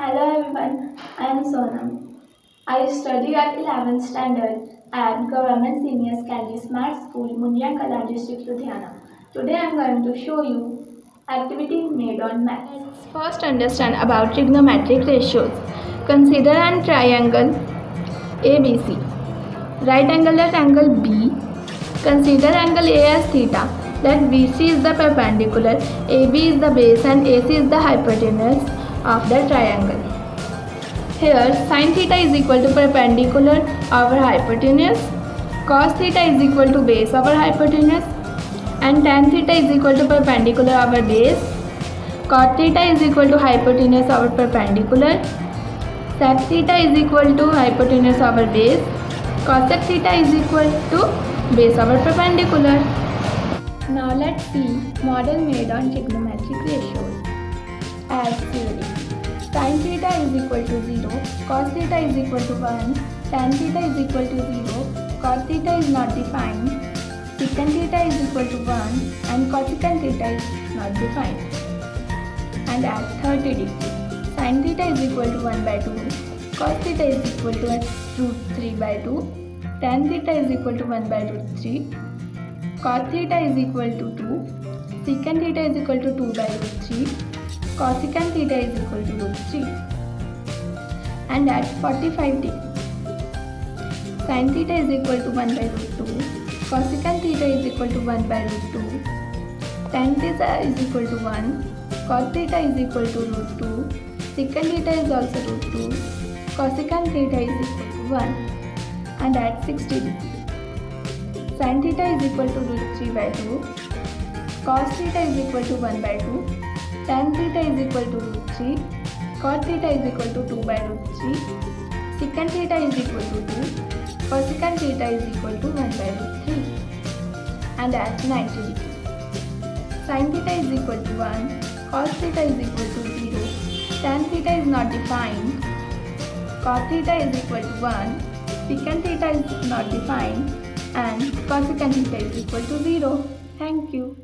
Hello everyone, I am Sonam. I study at 11th standard at Government Senior Secondary Smart School, Munyankala district, Ludhiana. Today I am going to show you activity made on. Let's first understand about trigonometric ratios. Consider an triangle ABC. Right angle at angle B. Consider angle A as theta. Let BC is the perpendicular, AB is the base and AC is the hypotenuse of the triangle. Here sin theta is equal to perpendicular over hypotenuse, cos theta is equal to base over hypotenuse and tan theta is equal to perpendicular over base, cot theta is equal to hypotenuse over perpendicular, sec theta is equal to hypotenuse over base, cosec theta is equal to base over perpendicular. Now let's see model made on trigonometric ratios. As theory. Sin theta is equal to 0, cos theta is equal to 1, tan theta is equal to 0, cot theta is not defined, secant theta is equal to 1 and cosecant theta is not defined. And at 30 degree, sin theta is equal to 1 by 2, cos theta is equal to root 3 by 2, tan theta is equal to 1 by root 3, cot theta is equal to 2, secant theta is equal to 2 by root 3, cosecant theta is equal to root 3 and at 45 degree sin theta is equal to 1 by root 2 cosecant theta is equal to 1 by root 2 tan theta is equal to 1 cot theta is equal to root 2 secant theta is also root 2 cosecant theta is equal to 1 and at 60 degree sin theta is equal to root 3 by 2 cos theta is equal to 1 by 2 tan theta is equal to root 3, cot theta is equal to 2 by root 3, secant theta is equal to 2, cosecant theta is equal to 1 by root 3 and at 90 degree. Sin theta is equal to 1, cos theta is equal to 0, tan theta is not defined, cot theta is equal to 1, secant theta is not defined and cosecant theta is equal to 0. Thank you.